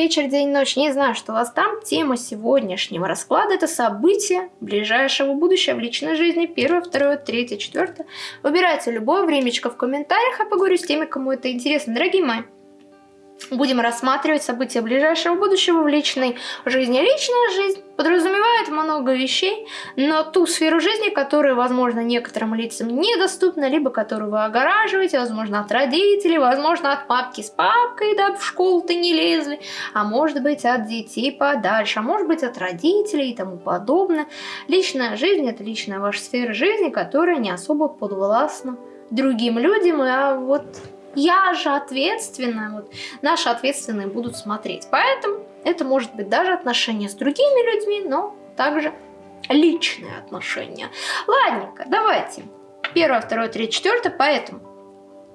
вечер, день, ночь. Не знаю, что у вас там. Тема сегодняшнего расклада – это события ближайшего будущего в личной жизни. Первое, второе, третье, четвертое. Выбирайте любое времечко в комментариях, а поговорю с теми, кому это интересно. Дорогие мои, Будем рассматривать события ближайшего будущего в личной жизни. Личная жизнь подразумевает много вещей, но ту сферу жизни, которая, возможно, некоторым лицам недоступна, либо которую вы огораживаете, возможно, от родителей, возможно, от папки с папкой, да, в школу-то не лезли, а может быть, от детей подальше, а может быть, от родителей и тому подобное. Личная жизнь – это личная ваша сфера жизни, которая не особо подвластна другим людям, а вот я же ответственная, вот наши ответственные будут смотреть. Поэтому это может быть даже отношения с другими людьми, но также личные отношения. Ладненько, давайте. Первое, второе, третье, четвертое, поэтому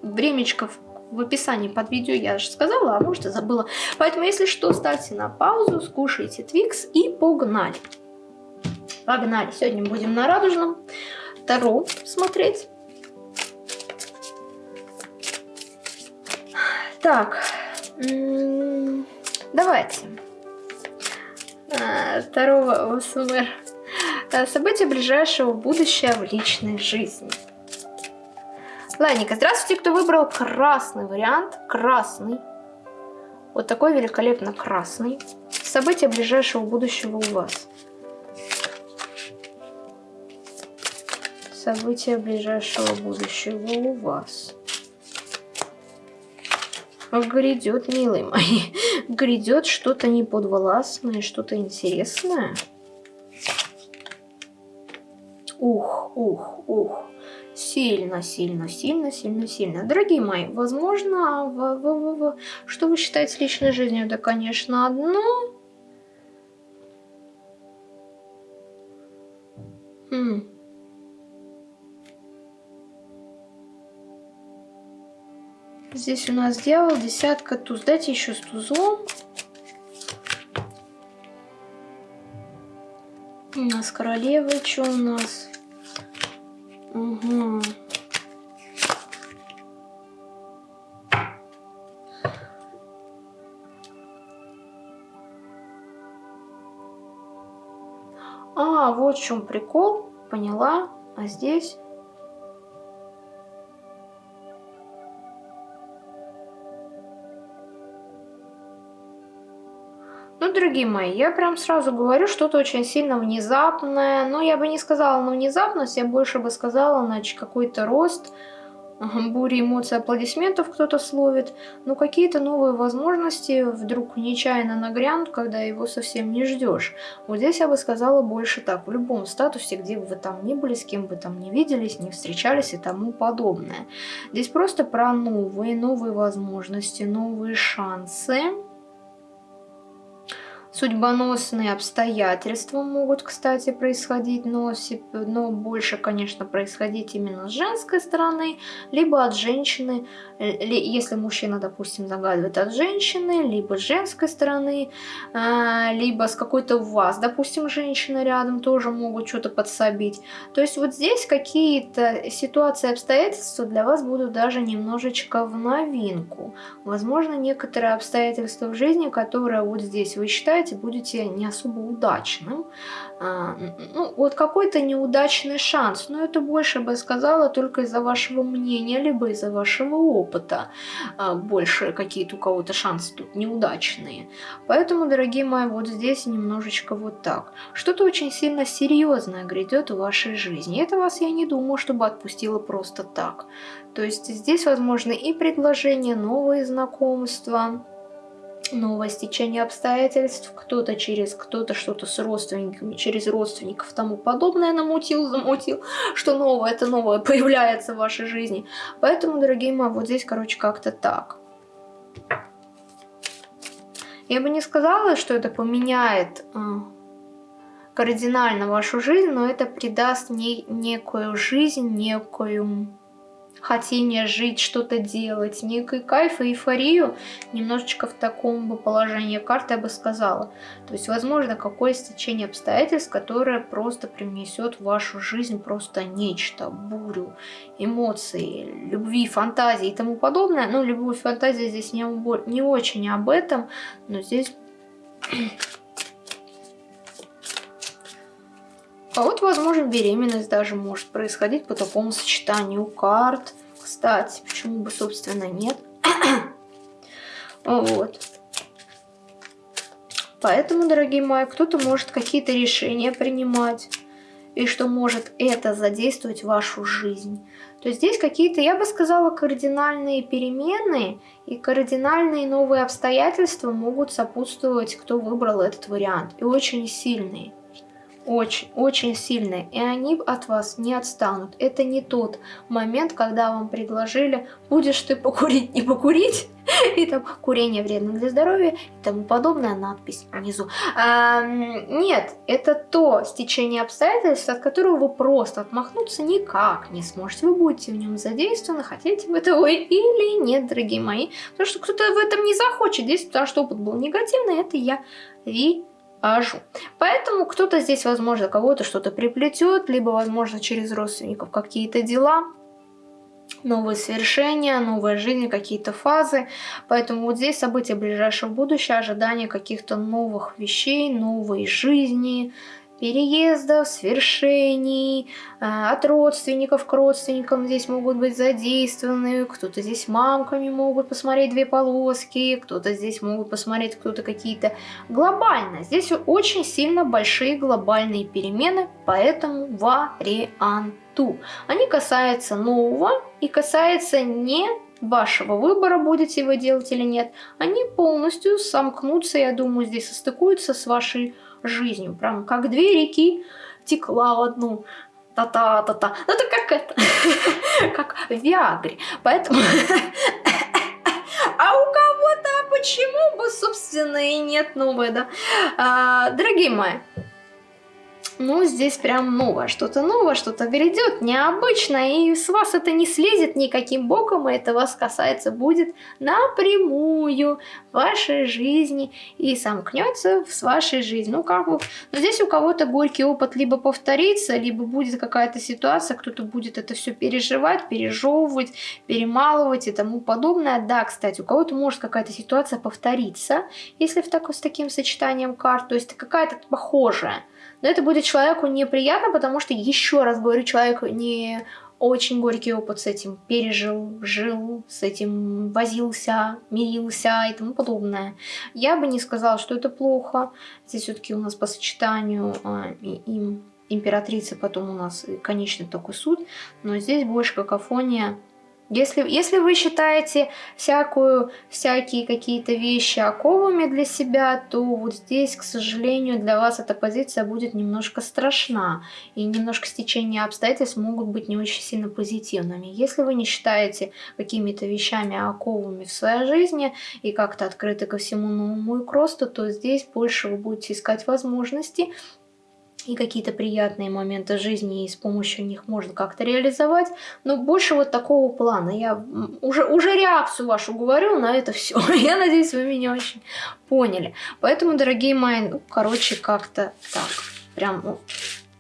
времечко в описании под видео я же сказала, а может и забыла. Поэтому, если что, ставьте на паузу, скушайте Твикс и погнали. Погнали. Сегодня будем на радужном Таро смотреть. Так, давайте. А, второго ОСМР. А, события ближайшего будущего в личной жизни. Ладненько, здравствуйте, кто выбрал красный вариант. Красный. Вот такой великолепно красный. События ближайшего будущего у вас. События ближайшего будущего у вас. Грядет, милые мои, грядет что-то неподвластное, что-то интересное. Ух, ух, ух. Сильно, сильно, сильно, сильно, сильно. Дорогие мои, возможно, в, в, в, в, что вы считаете личной жизнью? Да, конечно, одно. Хм. Здесь у нас дьявол, десятка, туз. Дайте еще с тузом. У нас королева, что у нас? Угу. А, вот в чем прикол. Поняла. А здесь дорогие мои, я прям сразу говорю, что-то очень сильно внезапное. Но я бы не сказала на внезапность, я больше бы сказала на какой-то рост, бури эмоций, аплодисментов кто-то словит. Но какие-то новые возможности вдруг нечаянно нагрянут, когда его совсем не ждешь. Вот здесь я бы сказала больше так. В любом статусе, где бы вы там ни были, с кем бы там не виделись, не встречались и тому подобное. Здесь просто про новые, новые возможности, новые шансы Судьбоносные обстоятельства могут, кстати, происходить, но, но больше, конечно, происходить именно с женской стороны, либо от женщины, э, если мужчина, допустим, загадывает от женщины, либо с женской стороны, а, либо с какой-то у вас, допустим, женщина рядом тоже могут что-то подсобить. То есть вот здесь какие-то ситуации, обстоятельства для вас будут даже немножечко в новинку. Возможно, некоторые обстоятельства в жизни, которые вот здесь вы считаете, считаете, будете не особо удачным. А, ну, вот какой-то неудачный шанс, но это больше бы сказала только из-за вашего мнения, либо из-за вашего опыта. А, больше какие-то у кого-то шансы тут неудачные. Поэтому, дорогие мои, вот здесь немножечко вот так. Что-то очень сильно серьезное грядет в вашей жизни. Это вас я не думаю, чтобы отпустило просто так. То есть здесь возможны и предложения, новые знакомства, новое стечение обстоятельств, кто-то через кто-то что-то с родственниками, через родственников тому подобное намутил, замутил, что новое, это новое появляется в вашей жизни. Поэтому, дорогие мои, вот здесь, короче, как-то так. Я бы не сказала, что это поменяет э, кардинально вашу жизнь, но это придаст не, некую жизнь, некую хотение жить, что-то делать, некий кайф и эйфорию, немножечко в таком бы положении карты я бы сказала. То есть, возможно, какое стечение обстоятельств, которое просто принесет в вашу жизнь просто нечто, бурю, эмоции, любви, фантазии и тому подобное. Ну, любовь, фантазия здесь не, не очень об этом, но здесь... А вот, возможно, беременность даже может происходить по такому сочетанию карт. Кстати, почему бы, собственно, нет? вот. Поэтому, дорогие мои, кто-то может какие-то решения принимать. И что может это задействовать вашу жизнь. То есть здесь какие-то, я бы сказала, кардинальные перемены и кардинальные новые обстоятельства могут сопутствовать, кто выбрал этот вариант. И очень сильные очень, очень сильные, и они от вас не отстанут. Это не тот момент, когда вам предложили, будешь ты покурить, не покурить, и там курение вредно для здоровья и тому подобная надпись внизу. А, нет, это то стечение обстоятельств, от которого вы просто отмахнуться никак не сможете. Вы будете в нем задействованы, хотите вы этого или нет, дорогие мои. Потому что кто-то в этом не захочет действовать, потому что опыт был негативный, это я вижу ажу. Поэтому кто-то здесь, возможно, кого-то что-то приплетет, либо, возможно, через родственников какие-то дела, новые свершения, новая жизнь, какие-то фазы. Поэтому вот здесь события ближайшего будущего, ожидание каких-то новых вещей, новой жизни, переездов, свершений, э, от родственников к родственникам здесь могут быть задействованы, кто-то здесь мамками могут посмотреть две полоски, кто-то здесь могут посмотреть кто-то какие-то глобально. Здесь очень сильно большие глобальные перемены по этому варианту. Они касаются нового и касаются не вашего выбора, будете вы делать или нет. Они полностью сомкнутся, я думаю, здесь состыкуются с вашей жизнью. Прям как две реки текла в одну. Та-та-та-та. Ну, это как это, как в Виагре. Поэтому... А у кого-то почему бы, собственно, и нет новой, да? А, дорогие мои, ну, здесь прям новое, что-то новое, что-то грядет, необычно, и с вас это не слезет никаким боком, и это вас касается будет напрямую вашей жизни и сомкнется с вашей жизнью. Ну, как бы, но здесь у кого-то горький опыт либо повторится, либо будет какая-то ситуация, кто-то будет это все переживать, пережевывать, перемалывать и тому подобное. Да, кстати, у кого-то может какая-то ситуация повториться, если в такой, с таким сочетанием карт, то есть какая-то похожая. Но это будет человеку неприятно, потому что, еще раз говорю, человек не очень горький опыт с этим пережил, жил, с этим возился, мирился и тому подобное. Я бы не сказала, что это плохо. Здесь все-таки у нас по сочетанию а, им императрица, потом у нас конечный такой суд, но здесь больше какофония если, если вы считаете всякую, всякие какие-то вещи оковами для себя, то вот здесь, к сожалению, для вас эта позиция будет немножко страшна. И немножко стечения обстоятельств могут быть не очень сильно позитивными. Если вы не считаете какими-то вещами оковами в своей жизни и как-то открыты ко всему новому и к росту, то здесь больше вы будете искать возможности и какие-то приятные моменты жизни, и с помощью них можно как-то реализовать. Но больше вот такого плана. Я уже, уже реакцию вашу говорю на это все. Я надеюсь, вы меня очень поняли. Поэтому, дорогие мои, ну, короче, как-то так. Прям ну,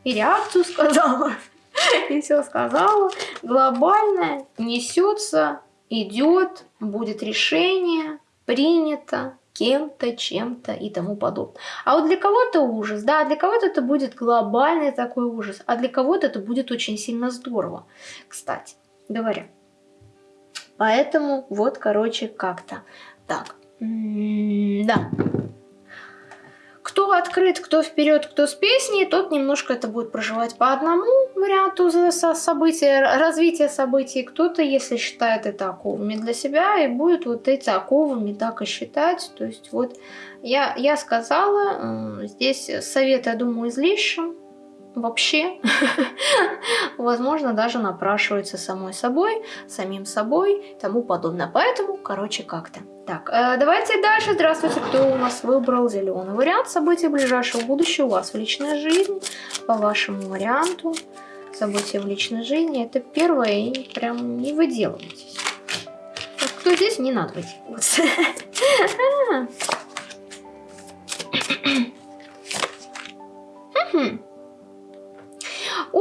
и реакцию сказала, и все сказала. Глобальное несется, идет, будет решение, принято, кем-то, чем-то и тому подобное. А вот для кого-то ужас, да, для кого-то это будет глобальный такой ужас, а для кого-то это будет очень сильно здорово, кстати говоря. Поэтому вот, короче, как-то так. М -м да. Кто открыт, кто вперед, кто с песней, тот немножко это будет проживать по одному варианту события, развития событий. Кто-то, если считает это оковами для себя, и будет вот эти оковами так и считать. То есть вот я, я сказала, здесь совет, я думаю, излишен вообще, возможно, даже напрашивается самой собой, самим собой и тому подобное. Поэтому, короче, как-то. Так, э, давайте дальше. Здравствуйте, кто у нас выбрал зеленый вариант событий ближайшего будущего у вас в личной жизни по вашему варианту. события в личной жизни. Это первое, и прям не выделывайтесь. Кто здесь, не надо выделываться.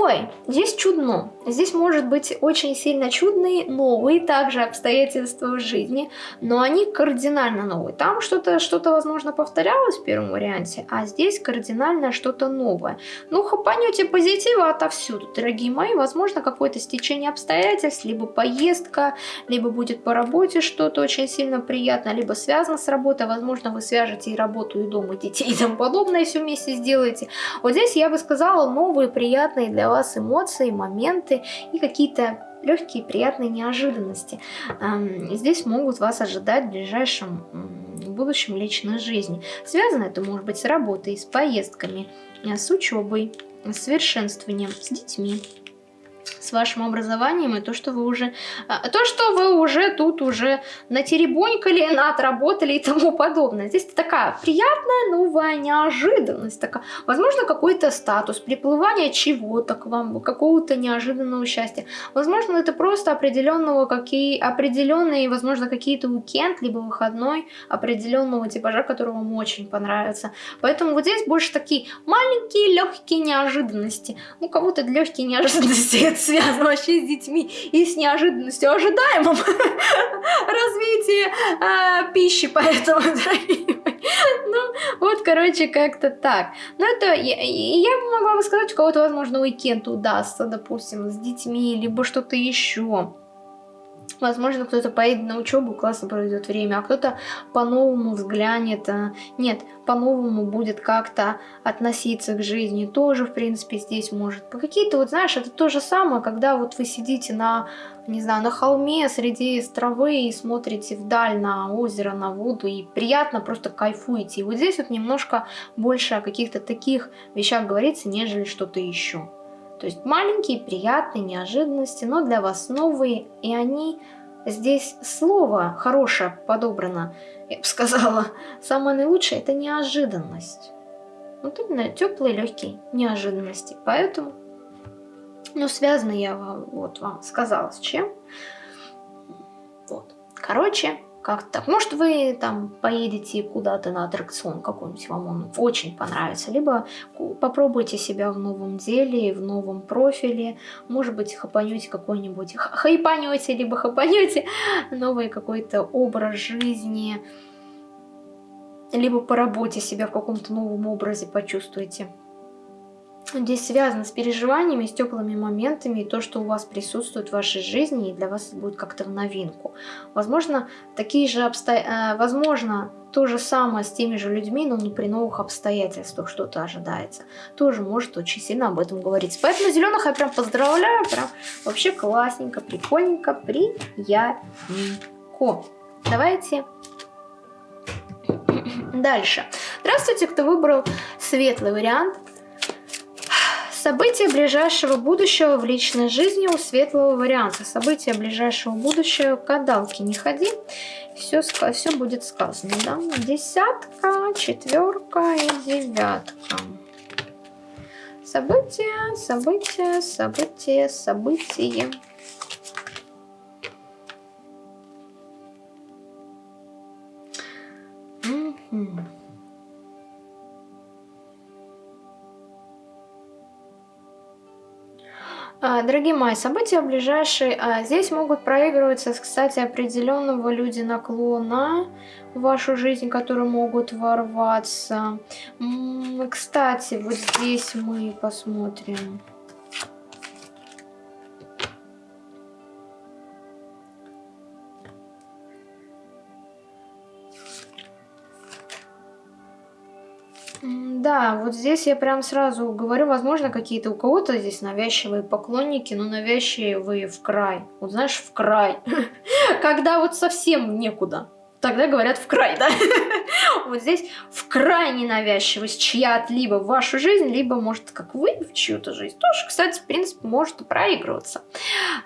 Ой, здесь чудно. Здесь может быть очень сильно чудные, новые также обстоятельства в жизни, но они кардинально новые. Там что-то, что-то возможно, повторялось в первом варианте, а здесь кардинально что-то новое. Ну, хапанете позитива отовсюду, дорогие мои. Возможно, какое-то стечение обстоятельств, либо поездка, либо будет по работе что-то очень сильно приятно, либо связано с работой. Возможно, вы свяжете и работу, и дом, и детей, и тому подобное все вместе сделаете. Вот здесь я бы сказала новые, приятные для вас эмоции, моменты и какие-то легкие приятные неожиданности. Здесь могут вас ожидать в ближайшем будущем личной жизни. Связано это может быть с работой, с поездками, с учебой, с совершенствованием, с детьми с вашим образованием и то, что вы уже, а, то, что вы уже тут уже натеребонькали, отработали и тому подобное. Здесь такая приятная новая неожиданность, такая, возможно, какой-то статус, приплывание чего-то к вам, какого-то неожиданного счастья. Возможно, это просто определенного, какие, определенные, возможно, какие-то уикенд, либо выходной определенного типажа, который вам очень понравится. Поэтому вот здесь больше такие маленькие, легкие неожиданности. Ну, кого-то легкие неожиданности это связано вообще с детьми и с неожиданностью ожидаемым развития э, пищи, поэтому, ну, вот, короче, как-то так. Ну, это, я, я могла бы сказать, у кого-то, возможно, уикенд удастся, допустим, с детьми, либо что-то еще. Возможно, кто-то поедет на учебу, классно проведет время, а кто-то по-новому взглянет. А, нет, по-новому будет как-то относиться к жизни. Тоже, в принципе, здесь может. По какие-то, вот знаешь, это то же самое, когда вот вы сидите на, не знаю, на холме среди травы и смотрите вдаль на озеро, на воду, и приятно просто кайфуете. И вот здесь вот немножко больше о каких-то таких вещах говорится, нежели что-то еще. То есть маленькие, приятные неожиданности, но для вас новые, и они здесь слово хорошее подобрано, я бы сказала. Самое наилучшее это неожиданность. Вот именно теплые, легкие неожиданности. Поэтому, ну, связано я вот вам сказала с чем. Вот. Короче, как так. Может, вы там поедете куда-то на аттракцион какой-нибудь, вам он очень понравится. Либо попробуйте себя в новом деле, в новом профиле. Может быть, хапанете какой-нибудь, хайпанете, либо хапанете новый какой-то образ жизни. Либо по работе себя в каком-то новом образе почувствуете здесь связано с переживаниями, с теплыми моментами, и то, что у вас присутствует в вашей жизни, и для вас это будет как-то в новинку. Возможно, такие же обстоятельства, возможно, то же самое с теми же людьми, но не при новых обстоятельствах что-то ожидается. Тоже может очень сильно об этом говорить. Поэтому зеленых я прям поздравляю, прям вообще классненько, прикольненько, приятненько. Давайте дальше. Здравствуйте, кто выбрал светлый вариант. События ближайшего будущего в личной жизни у светлого варианта. События ближайшего будущего, кадалки не ходи, все, все будет сказано. Да? Десятка, четверка и девятка. События, события, события, события. Mm-hmm. Дорогие мои, события ближайшие а, здесь могут проигрываться, кстати, определенного люди наклона в вашу жизнь, которые могут ворваться. Кстати, вот здесь мы посмотрим. Да, вот здесь я прям сразу говорю, возможно, какие-то у кого-то здесь навязчивые поклонники, но навязчивые в край. Вот знаешь, в край. Когда вот совсем некуда. Тогда говорят в край, да? Вот здесь в крайне навязчивость чья-то либо в вашу жизнь, либо, может, как вы в чью-то жизнь. Тоже, кстати, в принципе, может проигрываться.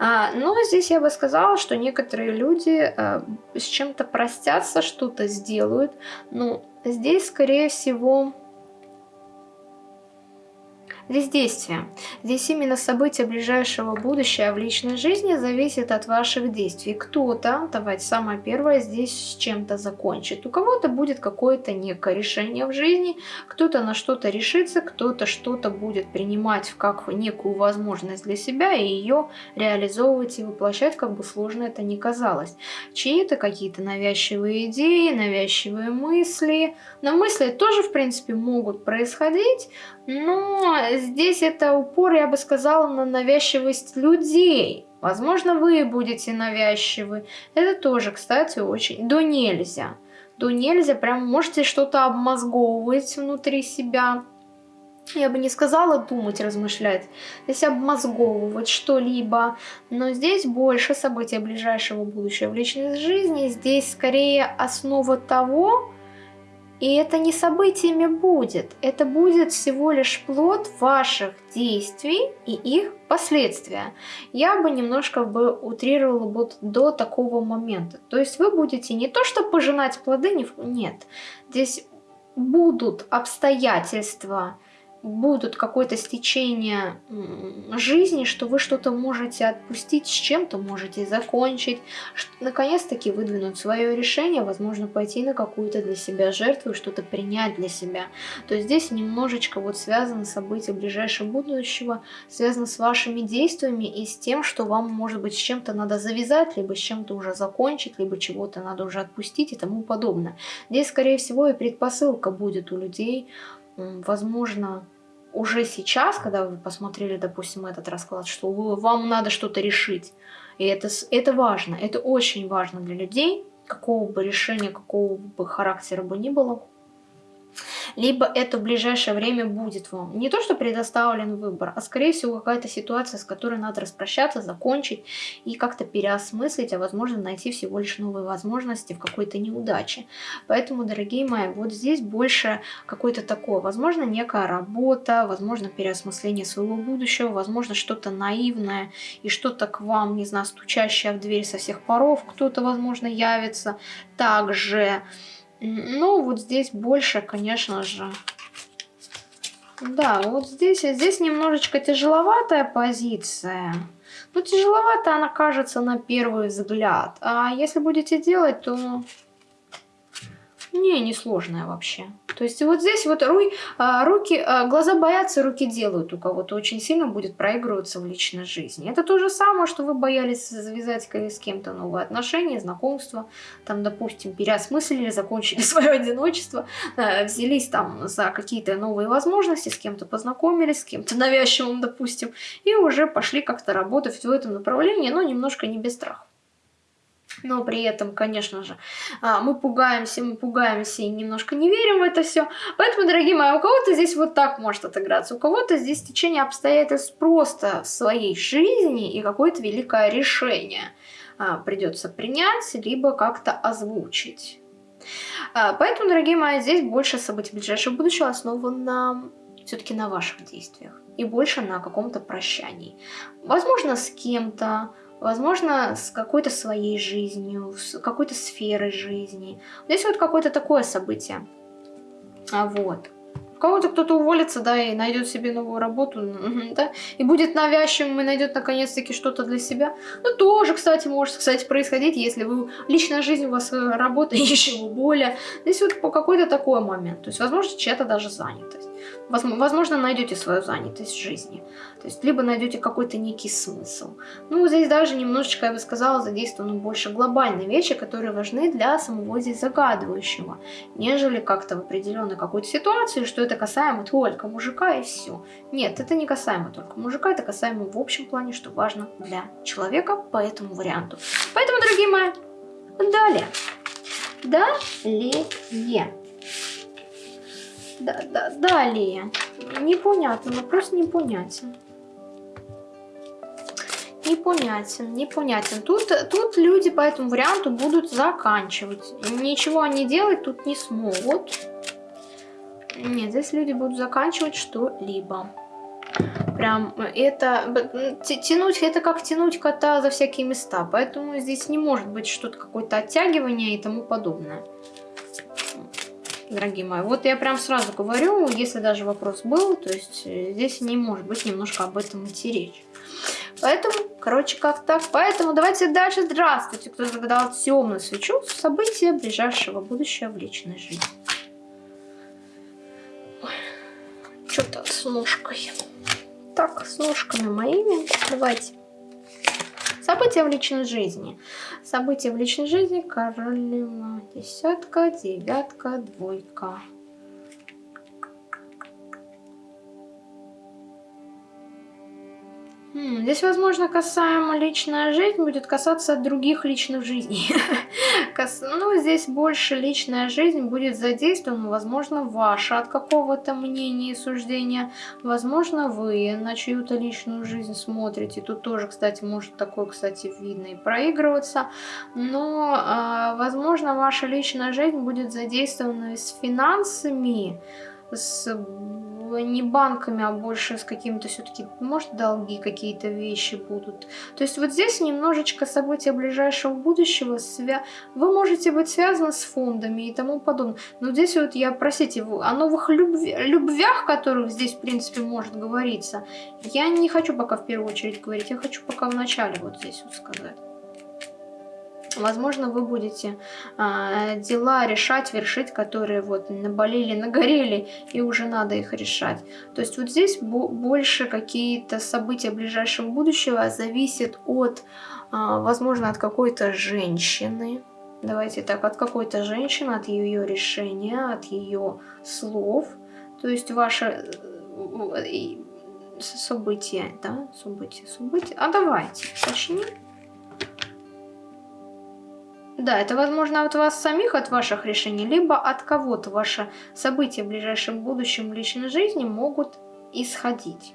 А, но здесь я бы сказала, что некоторые люди а, с чем-то простятся, что-то сделают. Ну, здесь, скорее всего Здесь действие. Здесь именно события ближайшего будущего в личной жизни зависит от ваших действий. Кто-то, давайте самое первое, здесь с чем-то закончит. У кого-то будет какое-то некое решение в жизни, кто-то на что-то решится, кто-то что-то будет принимать как некую возможность для себя и ее реализовывать и воплощать, как бы сложно это ни казалось. Чьи-то какие-то навязчивые идеи, навязчивые мысли. Но мысли тоже, в принципе, могут происходить, но здесь это упор, я бы сказала, на навязчивость людей. Возможно, вы будете навязчивы. Это тоже, кстати, очень... Да нельзя. Да нельзя, прям можете что-то обмозговывать внутри себя. Я бы не сказала думать, размышлять, здесь обмозговывать что-либо, но здесь больше события ближайшего будущего в личной жизни, здесь скорее основа того, и это не событиями будет, это будет всего лишь плод ваших действий и их последствия. Я бы немножко бы утрировала вот до такого момента. То есть вы будете не то что пожинать плоды, нет. Здесь будут обстоятельства, будут какое-то стечение жизни, что вы что-то можете отпустить, с чем-то можете закончить, наконец-таки выдвинуть свое решение, возможно, пойти на какую-то для себя жертву что-то принять для себя. То есть здесь немножечко вот связано события ближайшего будущего, связано с вашими действиями и с тем, что вам, может быть, с чем-то надо завязать, либо с чем-то уже закончить, либо чего-то надо уже отпустить и тому подобное. Здесь, скорее всего, и предпосылка будет у людей, возможно, уже сейчас, когда вы посмотрели, допустим, этот расклад, что вам надо что-то решить. И это, это важно, это очень важно для людей, какого бы решения, какого бы характера бы ни было либо это в ближайшее время будет вам. Не то, что предоставлен выбор, а скорее всего какая-то ситуация, с которой надо распрощаться, закончить и как-то переосмыслить, а возможно найти всего лишь новые возможности в какой-то неудаче. Поэтому, дорогие мои, вот здесь больше какой-то такое, возможно, некая работа, возможно, переосмысление своего будущего, возможно, что-то наивное и что-то к вам, не знаю, стучащее в дверь со всех паров, кто-то, возможно, явится. Также ну, вот здесь больше, конечно же. Да, вот здесь, здесь немножечко тяжеловатая позиция. Ну, тяжеловато она кажется на первый взгляд. А если будете делать, то... Не, не сложная вообще. То есть вот здесь вот руй, а, руки, а, глаза боятся, руки делают у кого-то очень сильно будет проигрываться в личной жизни. Это то же самое, что вы боялись завязать с кем-то новые отношения, знакомства, там, допустим, переосмыслили, закончили свое одиночество, а, взялись там за какие-то новые возможности, с кем-то познакомились, с кем-то навязчивым, допустим, и уже пошли как-то работать в этом направлении, но немножко не без страха но при этом, конечно же, а, мы пугаемся, мы пугаемся и немножко не верим в это все. Поэтому, дорогие мои, у кого-то здесь вот так может отыграться, у кого-то здесь течение обстоятельств просто своей жизни и какое-то великое решение а, придется принять, либо как-то озвучить. А, поэтому, дорогие мои, здесь больше событий ближайшего будущего основано все-таки на ваших действиях и больше на каком-то прощании. Возможно, с кем-то, возможно, с какой-то своей жизнью, с какой-то сферой жизни. Здесь вот какое-то такое событие. А вот. У кого-то кто-то уволится, да, и найдет себе новую работу, да, и будет навязчивым и найдет наконец-таки что-то для себя. Ну, тоже, кстати, может, кстати, происходить, если вы, личная жизнь у вас, э, работа еще более. Здесь вот по какой-то такой момент. То есть, возможно, чья-то даже занятость. Возможно, найдете свою занятость в жизни. То есть, либо найдете какой-то некий смысл. Ну, здесь даже немножечко, я бы сказала, задействованы больше глобальные вещи, которые важны для самого здесь загадывающего, нежели как-то в определенной какой-то ситуации, что это касаемо только мужика и все. Нет, это не касаемо только мужика, это касаемо в общем плане, что важно для человека по этому варианту. Поэтому, дорогие мои, далее. Далее. Да, да, далее. Непонятно, вопрос непонятен. Непонятен, непонятен. Тут, тут люди по этому варианту будут заканчивать. Ничего они делать тут не смогут. Нет, здесь люди будут заканчивать что-либо. Прям это тянуть, это как тянуть кота за всякие места. Поэтому здесь не может быть что-то какое-то оттягивание и тому подобное. Дорогие мои. Вот я прям сразу говорю, если даже вопрос был, то есть э, здесь не может быть немножко об этом идти речь. Поэтому, короче, как так. Поэтому давайте дальше. Здравствуйте, кто загадал темную свечу. События ближайшего будущего в личной жизни. Что-то с ножкой. Так, с ножками моими. Давайте. События в личной жизни. События в личной жизни. Королева. Десятка, девятка, двойка. Здесь, возможно, касаемо личная жизнь будет касаться других личных жизней. Ну, здесь больше личная жизнь будет задействована, возможно, ваша от какого-то мнения и суждения. Возможно, вы на чью-то личную жизнь смотрите. Тут тоже, кстати, может такое, кстати, видно и проигрываться. Но, а, возможно, ваша личная жизнь будет задействована с финансами, с не банками, а больше с какими-то все-таки, может, долги какие-то вещи будут. То есть вот здесь немножечко события ближайшего будущего, свя... вы можете быть связаны с фондами и тому подобное. Но здесь вот я, простите, о новых любви... любвях, которых здесь, в принципе, может говориться, я не хочу пока в первую очередь говорить, я хочу пока в начале вот здесь вот сказать. Возможно, вы будете а, дела решать, вершить, которые вот наболели, нагорели, и уже надо их решать. То есть вот здесь больше какие-то события ближайшего будущего зависят от, а, возможно, от какой-то женщины. Давайте так, от какой-то женщины, от ее решения, от ее слов. То есть ваше э, событие, да, событие, событие. А давайте, точнее. Да, это возможно от вас самих, от ваших решений, либо от кого-то ваши события в ближайшем будущем личной жизни могут исходить.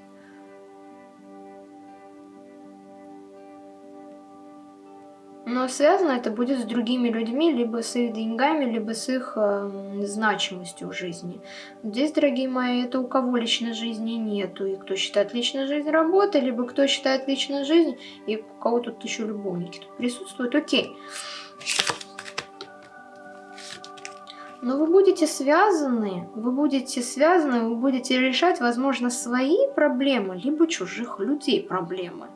Но связано это будет с другими людьми, либо с их деньгами, либо с их э, значимостью в жизни. Здесь, дорогие мои, это у кого личной жизни нету, и кто считает личной жизнь работой, либо кто считает личной жизнь, и у кого тут еще любовники тут присутствуют, окей. Но вы будете связаны, вы будете связаны, вы будете решать, возможно, свои проблемы, либо чужих людей проблемы.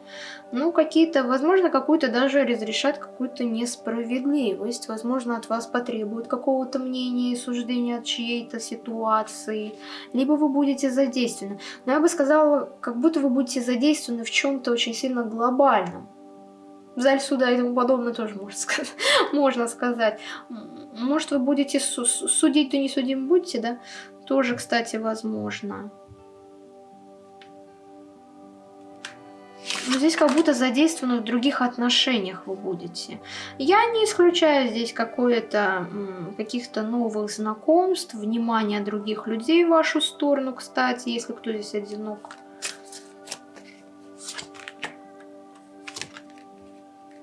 Ну, какие-то, возможно, какую-то даже разрешать какую-то несправедливость. Возможно, от вас потребуют какого-то мнения и суждения от чьей-то ситуации. Либо вы будете задействованы. Но я бы сказала, как будто вы будете задействованы в чем-то очень сильно глобальном в зале суда и тому подобное тоже можно сказать. можно сказать. Может, вы будете судить, то не судим будете, да? Тоже, кстати, возможно. Но здесь как будто задействованы в других отношениях вы будете. Я не исключаю здесь какое-то каких-то новых знакомств, внимания других людей в вашу сторону, кстати, если кто здесь одинок.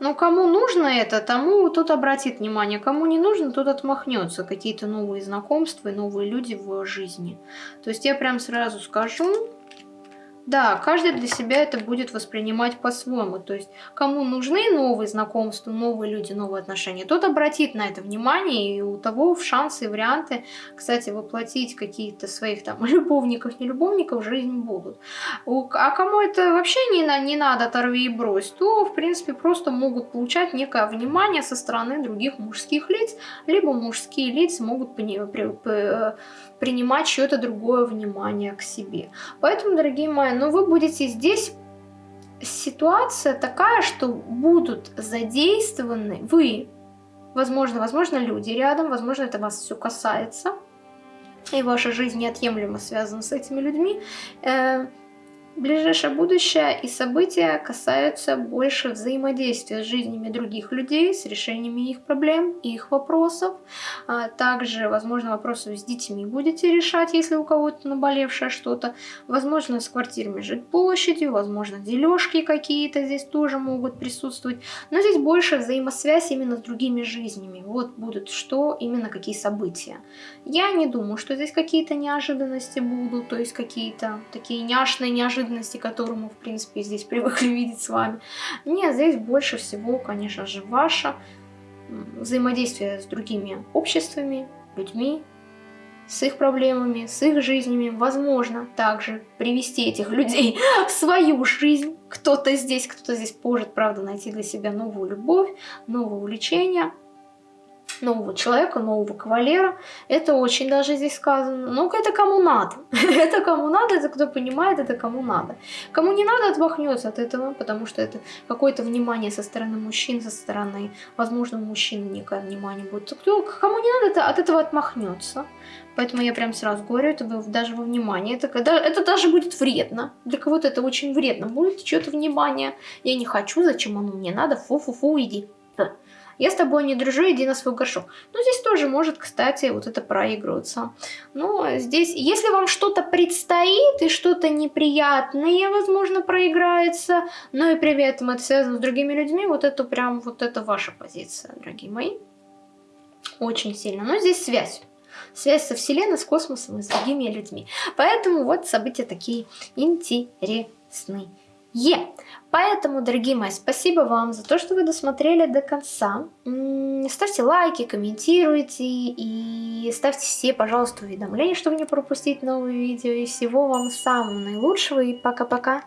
Но ну, кому нужно это, тому тот обратит внимание. Кому не нужно, тот отмахнется. Какие-то новые знакомства и новые люди в жизни. То есть я прям сразу скажу, да, каждый для себя это будет воспринимать по-своему. То есть, кому нужны новые знакомства, новые люди, новые отношения, тот обратит на это внимание, и у того шансы и варианты, кстати, воплотить какие-то своих там любовников, не любовников в жизнь будут. А кому это вообще не, не надо, оторви и брось, то, в принципе, просто могут получать некое внимание со стороны других мужских лиц, либо мужские лица могут принимать чье-то другое внимание к себе. Поэтому, дорогие мои, ну вы будете здесь... Ситуация такая, что будут задействованы вы, возможно, возможно, люди рядом, возможно, это вас все касается, и ваша жизнь неотъемлемо связана с этими людьми. Ближайшее будущее и события касаются больше взаимодействия с жизнями других людей, с решениями их проблем, их вопросов. А также, возможно, вопросы с детьми будете решать, если у кого-то наболевшее что-то. Возможно, с квартирами жить площадью, возможно, дележки какие-то здесь тоже могут присутствовать. Но здесь больше взаимосвязь именно с другими жизнями. Вот будут что, именно какие события. Я не думаю, что здесь какие-то неожиданности будут, то есть какие-то такие няшные неожиданности неожиданности, которую мы, в принципе, здесь привыкли видеть с вами. Нет, здесь больше всего, конечно же, ваше взаимодействие с другими обществами, людьми, с их проблемами, с их жизнями. Возможно также привести этих людей в свою жизнь. Кто-то здесь, кто-то здесь может, правда, найти для себя новую любовь, новое увлечение – нового человека, нового кавалера. Это очень даже здесь сказано. Ну, это кому надо. это кому надо, это кто понимает, это кому надо. Кому не надо, отмахнется от этого, потому что это какое-то внимание со стороны мужчин, со стороны, возможно, мужчин некое внимание будет. Кто, кому не надо, это, от этого отмахнется. Поэтому я прям сразу говорю, это даже во внимание. Это, это даже будет вредно. Для кого-то это очень вредно. Будет что-то внимание. Я не хочу, зачем оно мне надо, фу-фу-фу, иди. Я с тобой не дружу, иди на свой горшок. Ну, здесь тоже может, кстати, вот это проигрываться. Но здесь, если вам что-то предстоит и что-то неприятное, возможно, проиграется, но и при этом это связано с другими людьми, вот это прям, вот это ваша позиция, дорогие мои. Очень сильно. Но здесь связь связь со Вселенной, с космосом и с другими людьми. Поэтому вот события такие интересные. Е. Поэтому, дорогие мои, спасибо вам за то, что вы досмотрели до конца. Ставьте лайки, комментируйте и ставьте все, пожалуйста, уведомления, чтобы не пропустить новые видео. И всего вам самого наилучшего и пока-пока.